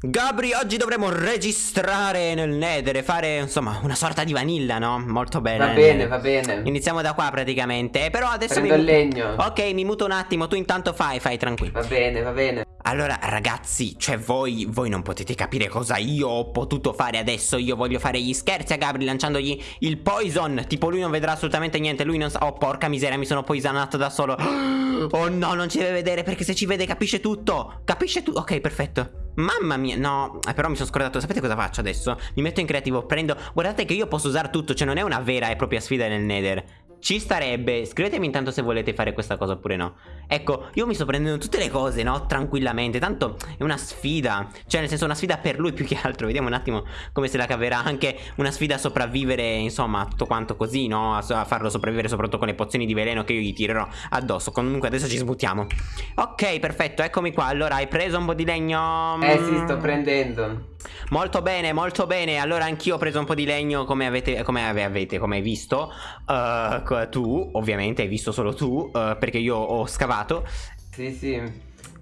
Gabri, oggi dovremo registrare nel Nether e fare, insomma, una sorta di vanilla, no? Molto bene. Va bene, va bene. Iniziamo da qua praticamente. Però adesso Prendo mi... il legno. Ok, mi muto un attimo, tu intanto fai, fai tranquillo. Va bene, va bene. Allora, ragazzi, cioè voi, voi non potete capire cosa io ho potuto fare adesso. Io voglio fare gli scherzi a Gabri lanciandogli il poison. Tipo, lui non vedrà assolutamente niente. Lui non sa. Oh, porca miseria, mi sono poisonato da solo. Oh no, non ci deve vedere perché se ci vede capisce tutto. Capisce tutto. Ok, perfetto. Mamma mia, no, eh, però mi sono scordato. Sapete cosa faccio adesso? Mi metto in creativo, prendo. Guardate che io posso usare tutto, cioè non è una vera e propria sfida nel Nether. Ci starebbe, scrivetemi intanto se volete fare questa cosa oppure no Ecco, io mi sto prendendo tutte le cose, no? Tranquillamente, tanto è una sfida Cioè nel senso una sfida per lui più che altro Vediamo un attimo come se la caverà Anche una sfida a sopravvivere, insomma, tutto quanto così, no? A, a farlo sopravvivere soprattutto con le pozioni di veleno che io gli tirerò addosso Comunque adesso ci sbuttiamo Ok, perfetto, eccomi qua Allora, hai preso un po' di legno? Eh sì, sto prendendo Molto bene, molto bene. Allora anch'io ho preso un po' di legno come avete, come avete, come hai visto. Uh, tu, ovviamente, hai visto solo tu, uh, perché io ho scavato. Sì, sì.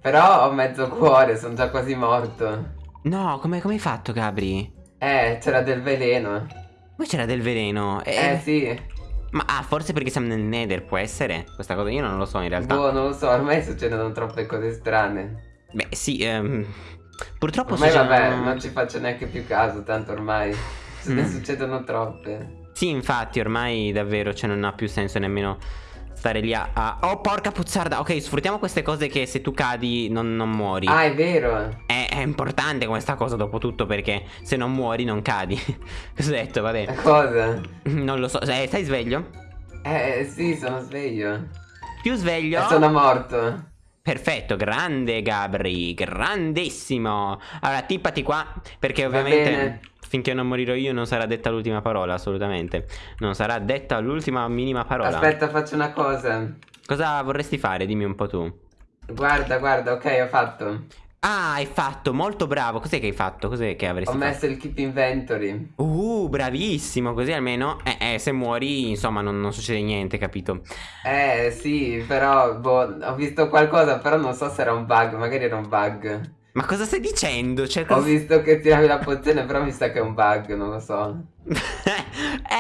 Però ho mezzo cuore, sono già quasi morto. No, come, come hai fatto, Gabri? Eh, c'era del veleno. Poi c'era del veleno. Eh, eh sì. Ma ah, forse perché siamo nel Nether, può essere? Questa cosa io non lo so in realtà. Boh, non lo so, ormai succedono troppe cose strane. Beh, sì, ehm... Purtroppo ormai vabbè, non ci faccio neanche più caso, tanto ormai se ne mm. succedono troppe. Sì, infatti, ormai davvero, cioè non ha più senso nemmeno stare lì a, a... Oh, porca puzzarda! Ok, sfruttiamo queste cose che se tu cadi non, non muori. Ah, è vero! È, è, importante questa cosa dopo tutto perché se non muori non cadi. Cosa hai detto? Vabbè. Cosa? Non lo so. Eh, stai sveglio? Eh, sì, sono sveglio. Più sveglio? E sono morto. Perfetto, grande Gabri, grandissimo. Allora, tippati qua, perché ovviamente finché non morirò io non sarà detta l'ultima parola, assolutamente. Non sarà detta l'ultima minima parola. Aspetta, faccio una cosa. Cosa vorresti fare? Dimmi un po' tu. Guarda, guarda, ok, ho fatto. Ah, hai fatto, molto bravo. Cos'è che hai fatto? Cos'è che avresti fatto? Ho messo il keep inventory. Uh, bravissimo. Così almeno, eh, eh se muori, insomma, non, non, succede niente, capito? Eh, sì, però, boh, ho visto qualcosa, però non so se era un bug. Magari era un bug. Ma cosa stai dicendo? Cioè, cosa... Ho visto che tiravi la pozione, però mi sa che è un bug, non lo so.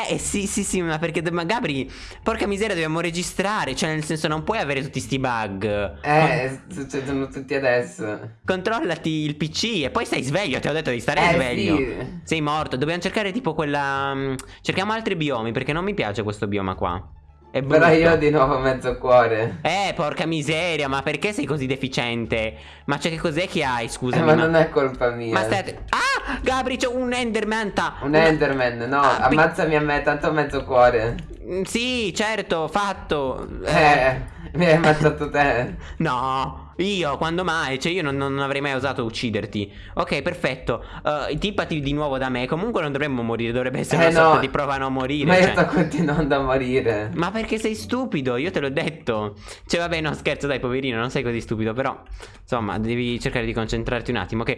eh sì sì sì ma perché ma Gabri Porca miseria dobbiamo registrare Cioè nel senso non puoi avere tutti sti bug Eh Con... succedono tutti adesso Controllati il pc e poi stai sveglio Ti ho detto di stare eh, sveglio sì. Sei morto Dobbiamo cercare tipo quella mm, Cerchiamo altri biomi perché non mi piace questo bioma qua è Però io di nuovo mezzo cuore. Eh, porca miseria, ma perché sei così deficiente? Ma c'è che cos'è che hai, scusa? Eh, ma, ma, non è colpa mia. Ma stai... Ah, Gabri, c'è un Enderman. Un una... Enderman, no, ah, ammazzami a me, tanto mezzo cuore. Mm, sì, certo, fatto. Eh, mi hai ammazzato te. no. Io, quando mai? Cioè io non, non avrei mai osato ucciderti Ok, perfetto uh, Tippati di nuovo da me Comunque non dovremmo morire Dovrebbe essere eh una no, sorta di prova a non morire Ma cioè... io sto continuando a morire Ma perché sei stupido? Io te l'ho detto Cioè vabbè, no scherzo dai poverino Non sei così stupido Però, insomma, devi cercare di concentrarti un attimo Ok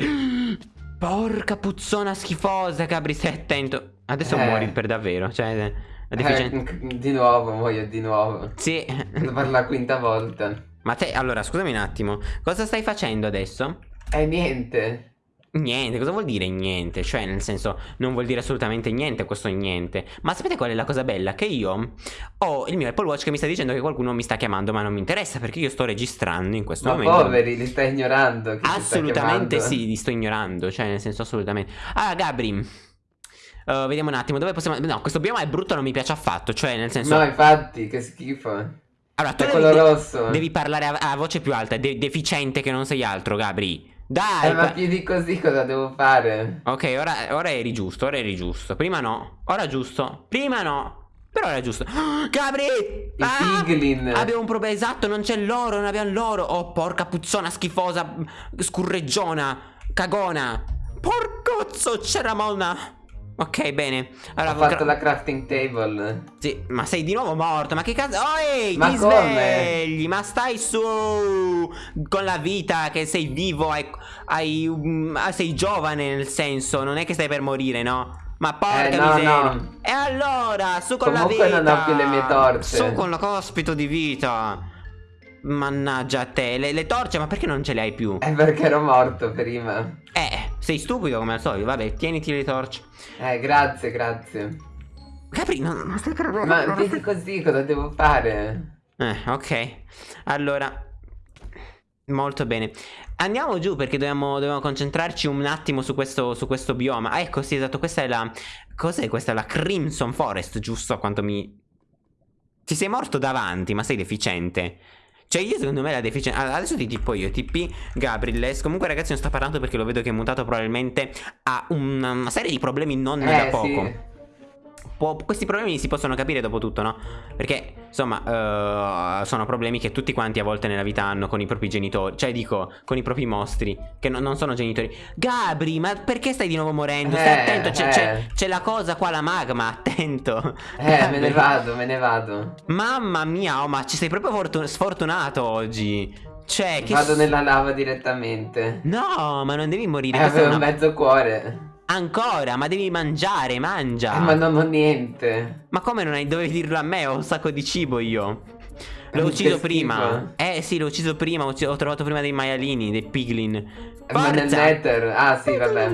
Porca puzzona schifosa Gabri, stai attento Adesso eh. muori per davvero Cioè... Eh, di nuovo, muoio di nuovo Sì Per la quinta volta ma te, allora, scusami un attimo. Cosa stai facendo adesso? Eh, niente. Niente, cosa vuol dire niente? Cioè, nel senso, non vuol dire assolutamente niente questo niente. Ma sapete qual è la cosa bella? Che io ho il mio Apple Watch che mi sta dicendo che qualcuno mi sta chiamando, ma non mi interessa perché io sto registrando in questo ma momento. Ma poveri, li stai ignorando. Assolutamente sì, li sto ignorando. Cioè, nel senso, assolutamente. Ah, Gabri. Uh, vediamo un attimo, dove possiamo... No, questo bioma è brutto, non mi piace affatto. Cioè, nel senso... No, infatti, che schifo. Allora, tu devi, rosso. devi parlare a, a, voce più alta, de deficiente che non sei altro, Gabri. Dai! Eh, ma più di così cosa devo fare? Ok, ora, ora eri giusto, ora eri giusto. Prima no, ora giusto. Prima no. Però era giusto. Oh, Gabri! I ah, piglin. Abbiamo un problema esatto, non c'è l'oro, non abbiamo l'oro. Oh, porca puzzona schifosa, scurreggiona, cagona. Porcozzo, c'era Mona. Ok, bene. Allora, Ho fatto la crafting table. Sì, ma sei di nuovo morto. Ma che cazzo? Oh, ehi, ma ti come? svegli. Ma stai su con la vita che sei vivo. Hai, hai, um, sei giovane nel senso. Non è che stai per morire, no? Ma porca eh, no, miseria. No. E allora, su con Comunque la vita. non ho più le mie torce. Su con lo cospito di vita. Mannaggia a te. Le, le torce, ma perché non ce le hai più? È perché ero morto prima. Eh, Sei stupido come al solito. Vabbè, tieniti le torce. Eh, grazie, grazie. Capri, non, non stai credendo. Ma non vedi stai- così cosa devo fare? Eh, ok. Allora, molto bene. Andiamo giù perché dobbiamo, dobbiamo concentrarci un attimo su questo, su questo bioma. Ah, ecco, sì, esatto. Questa è la. Cos'è questa? La Crimson Forest, giusto? A quanto mi. Ti sei morto davanti, ma sei deficiente. Cioè, io secondo me la deficienza. Allora, adesso ti tipo io, TP Gabriles. Comunque, ragazzi, non sta parlando perché lo vedo che è mutato. Probabilmente ha una, serie di problemi non da Eh, poco. sì. Può- questi problemi si possono capire dopo tutto, no? Perché, insomma, eh, sono problemi che tutti quanti a volte nella vita hanno con i propri genitori. Cioè, dico, con i propri mostri, che no- non sono genitori. Gabri, ma perché stai di nuovo morendo? Stai Eh, attento, c'è, eh. la cosa qua, la magma, attento. Eh, me Gabri. ne vado, me ne vado. Mamma mia, oh, ma ci sei proprio fortun- sfortunato oggi. Cioè, che... Vado nella lava direttamente. No, ma non devi morire. Eh, avevo una- mezzo cuore. Ancora, ma devi mangiare, mangia. Eh, ma non ho niente. Ma come non hai? Dovevi dirlo a me? Ho un sacco di cibo io. L'ho Che ucciso prima. Eh sì, l'ho ucciso prima. Ho, ho trovato prima dei maialini, dei piglin. Eh, Ma nel Forza! nether. Ah, sì, vabbè.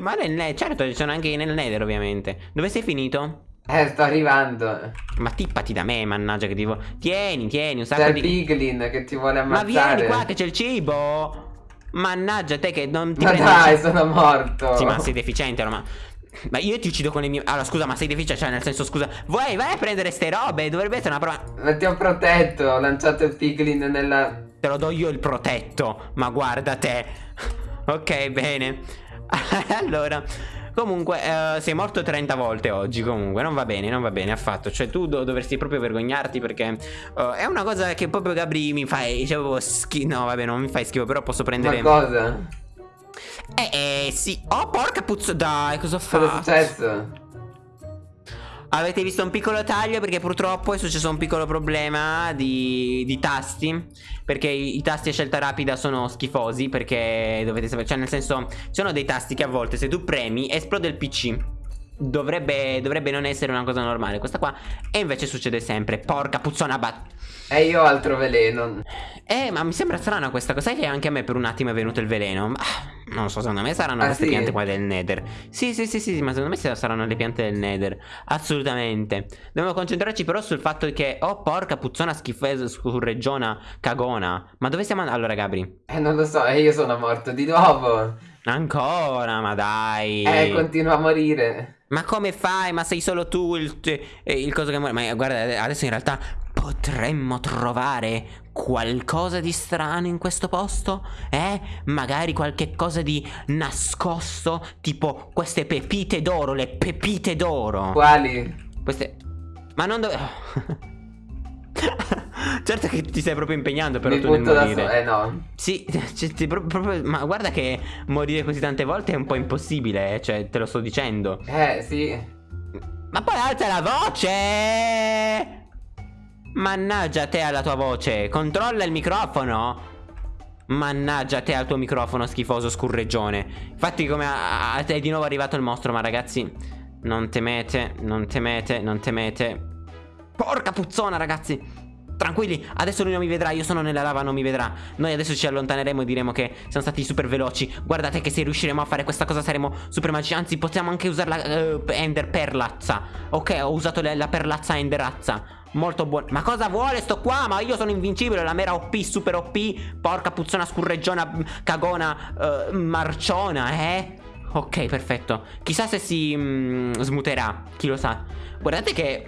Ma nel nether, certo, ci sono anche nel nether, ovviamente. Dove sei finito? Eh, sto arrivando. Ma tippati da me, mannaggia che ti vo- Tieni, tieni, un C'è sacco il di. piglin che ti vuole Ma ammazzare. vieni qua che c'è il cibo. Mannaggia te che non ti Ma prendi- dai, sono morto. Sì, ma sei deficiente, allora, ma. Io ti uccido con le mie. Allora, scusa, ma sei deficiente? Cioè, nel senso, scusa. Vai, vai a prendere ste robe. Dovrebbe essere una prova. Ma ti ho protetto, ho lanciato il piglin nella... Te lo do io il protetto. Ma guarda te. Ok, bene. allora. Comunque, eh, sei morto 30 volte oggi. Comunque, non va bene, non va bene affatto. Cioè, tu do- dovresti proprio vergognarti perché eh, è una cosa che proprio Gabri mi fai. Cioè, proprio schi- No, vabbè, non mi fai schifo. Però posso prendere. Ma cosa? Eh, eh, sì. Oh, porca puzza. Dai, cosa fa? Cosa è successo? Avete visto un piccolo taglio? Perché purtroppo è successo un piccolo problema di, di tasti. Perché i, i tasti a scelta rapida sono schifosi perché dovete sapere Cioè nel senso ci sono dei tasti che a volte se tu premi esplode il PC Dovrebbe, dovrebbe non essere una cosa normale. Questa qua E invece succede sempre. Porca puzzona bat E io altro veleno. Eh ma mi sembra strana questa cosa. Sai che anche a me per un attimo è venuto il veleno. Ma, Non so secondo me saranno Ah, queste sì? piante qua del nether Sì sì sì sì ma secondo me saranno le piante del nether Assolutamente Dobbiamo concentrarci però sul fatto che Oh porca puzzona schifosa scurreggiona cagona Ma dove siamo andati? Allora Gabri Eh, non lo so, e io sono morto di nuovo. Ancora ma dai Eh, continuo a morire. Ma come fai? Ma sei solo tu il, eh, il coso che muore Ma guarda adesso in realtà Potremmo trovare qualcosa di strano in questo posto? Eh? Magari qualche cosa di nascosto? Tipo queste pepite d'oro, le pepite d'oro Quali? Queste... Ma non dove... certo che ti stai proprio impegnando però Mi tu nel morire solo. Eh, no. Sì, cioè, pro- proprio- ma guarda che morire così tante volte è un po' impossibile, eh, cioè te lo sto dicendo. Eh, sì. Ma poi alza la voce! Mannaggia te alla tua voce, controlla il microfono. Mannaggia te al tuo microfono schifoso scurreggione. Infatti come a- a- è di nuovo arrivato il mostro, ma ragazzi, non temete, non temete, non temete. Porca puzzona, ragazzi. Tranquilli, adesso lui non mi vedrà, io sono nella lava, non mi vedrà. Noi adesso ci allontaneremo e diremo che siamo stati super veloci. Guardate che se riusciremo a fare questa cosa saremo super magici. Anzi, possiamo anche usare la eh, Ender Perlazza. Ok, ho usato la, la Perlazza Enderazza. Molto buono. Ma cosa vuole sto qua? Ma io sono invincibile, la mera OP, super OP. Porca puzzona, scurreggiona, cagona, eh, marciona, eh? Ok, perfetto. Chissà se si mm, smuterà, chi lo sa. Guardate che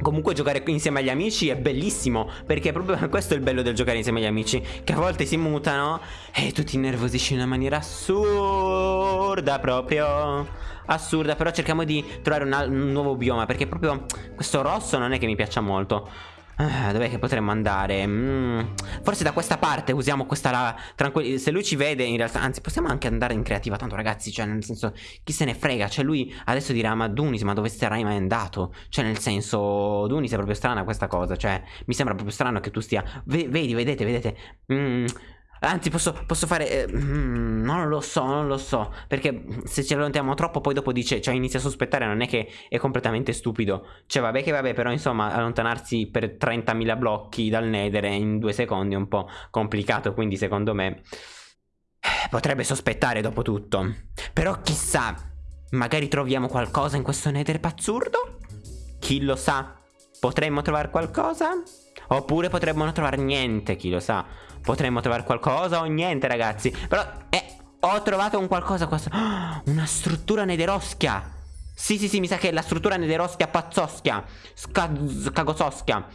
Comunque giocare insieme agli amici è bellissimo Perché proprio questo è il bello del giocare insieme agli amici Che a volte si mutano E tu ti innervosisci in una maniera assurda proprio Assurda Però cerchiamo di trovare un, un nuovo bioma Perché proprio questo rosso non è che mi piaccia molto Ah, Dov'è che potremmo andare? Mm, Forse da questa parte usiamo questa lava tranquilli Se lui ci vede in realtà Anzi possiamo anche andare in creativa Tanto ragazzi Cioè nel senso Chi se ne frega Cioè lui adesso dirà Ma Dunis ma dove sarai mai andato? Cioè nel senso Dunis è proprio strana questa cosa Cioè mi sembra proprio strano che tu stia ve- Vedi vedete vedete Mm, Anzi posso, posso fare eh, mm, Non lo so non lo so Perché se ci allontaniamo troppo Poi dopo dice Cioè inizia a sospettare Non è che è completamente stupido Cioè vabbè che vabbè Però insomma allontanarsi per 30.000 blocchi dal nether In due secondi è un po' complicato Quindi secondo me potrebbe sospettare dopo tutto. Però chissà, magari troviamo qualcosa in questo nether pazzurdo? Chi lo sa? Potremmo trovare qualcosa? Oppure potremmo non trovare niente, chi lo sa. Potremmo trovare qualcosa o niente, ragazzi. Però, eh, ho trovato un qualcosa qua. Oh, una struttura nederoschia. Sì, sì, sì, mi sa che è la struttura nederoschia pazzoschia. Scagososchia.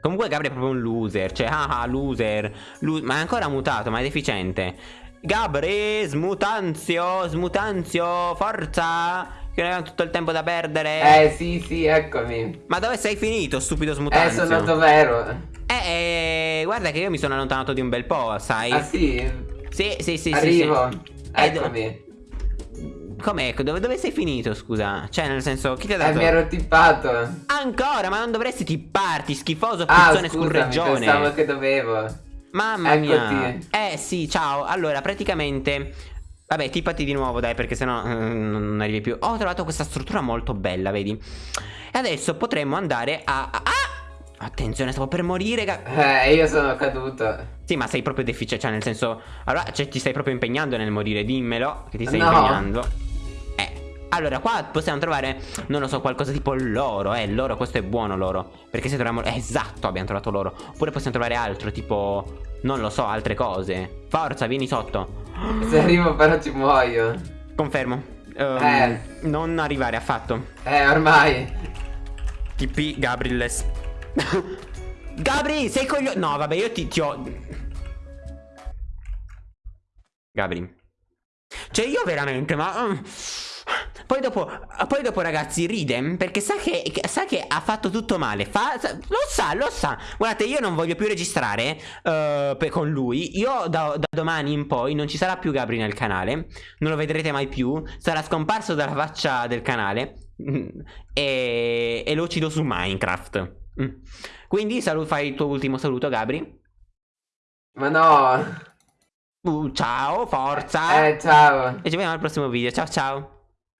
Comunque Gabri è proprio un loser. Cioè, ah, ah loser. Lu ma è ancora mutato, ma è deficiente. Gabri, smutanzio, smutanzio, forza. Che non abbiamo tutto il tempo da perdere. Eh, sì, sì, eccomi. Ma dove sei finito, stupido smutanzio? Eh, sono andato vero. Eh, eh, guarda che io mi sono allontanato di un bel po', sai? Ah, sì? Sì, sì, sì, Arrivo. sì, sì. Eccomi. Com'è? Dove, dove, sei finito, scusa? Cioè, nel senso, chi ti ha dato? Eh, mi ero tippato. Ancora? Ma non dovresti tipparti, schifoso puzzone ah, scusami, pensavo che dovevo. Mamma Eccoti. mia. Eh, sì, ciao. Allora, praticamente... Vabbè, tippati di nuovo, dai, perché sennò eh, non arrivi più. Ho trovato questa struttura molto bella, vedi? E adesso potremmo andare a... Ah! Attenzione, stavo per morire. Eh, io sono caduto. Sì, ma sei proprio deficiente, cioè nel senso... Allora, cioè, ti stai proprio impegnando nel morire, dimmelo, che ti stai no. impegnando. Allora, qua possiamo trovare, non lo so, qualcosa tipo l'oro, eh, l'oro, questo è buono l'oro. Perché se troviamo, eh, esatto, abbiamo trovato l'oro. Oppure possiamo trovare altro, tipo, non lo so, altre cose. Forza, vieni sotto. Se arrivo però ci muoio. Confermo. Um, eh. Non arrivare affatto. Eh, ormai. TP Gabriles. Gabri, sei coglio... No, vabbè, io ti, ti ho... Gabri. Cioè, io veramente, ma... Mm, poi dopo, poi dopo ragazzi ride perché sa che, sa che ha fatto tutto male. Fa, lo sa, lo sa. Guardate, io non voglio più registrare uh, con lui. Io da, da, domani in poi non ci sarà più Gabri nel canale. Non lo vedrete mai più. Sarà scomparso dalla faccia del canale. E, e lo uccido su Minecraft. Mm. Quindi salu fai il tuo ultimo saluto, Gabri. Ma no. Uh, ciao, forza. Eh, ciao. E ci vediamo al prossimo video. Ciao, ciao.